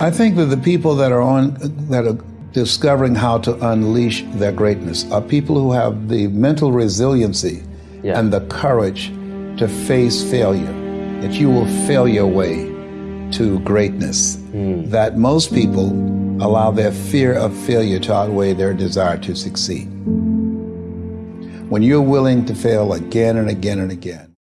I think that the people that are on that are discovering how to unleash their greatness are people who have the mental resiliency Yeah. and the courage to face failure. That you will fail your way to greatness. Hmm. That most people allow their fear of failure to outweigh their desire to succeed. When you're willing to fail again and again and again,